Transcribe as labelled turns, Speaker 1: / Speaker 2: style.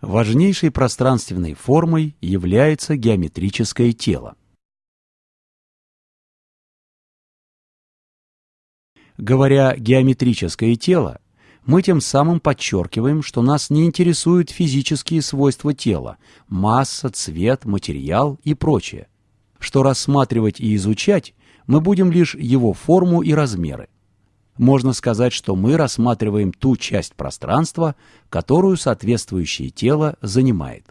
Speaker 1: Важнейшей пространственной формой является геометрическое тело. Говоря «геометрическое тело», мы тем самым подчеркиваем, что нас не интересуют физические свойства тела – масса, цвет, материал и прочее, что рассматривать и изучать мы будем лишь его форму и размеры. Можно сказать, что мы рассматриваем ту часть пространства, которую соответствующее тело занимает.